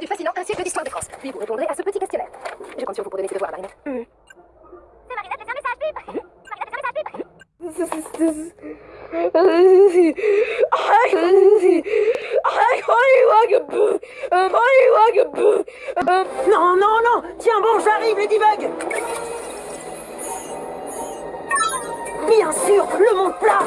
du fascinant Un siècle d'histoire de France. Puis vous répondrez à ce petit questionnaire. Je compte sur vous pour donner ces devoirs à Marinette. Hmm. C'est Marinette, un message, mhm. Marinette, un message, non, non, non. Tiens bon, j'arrive, Ladybug Bien sûr, le monde plat.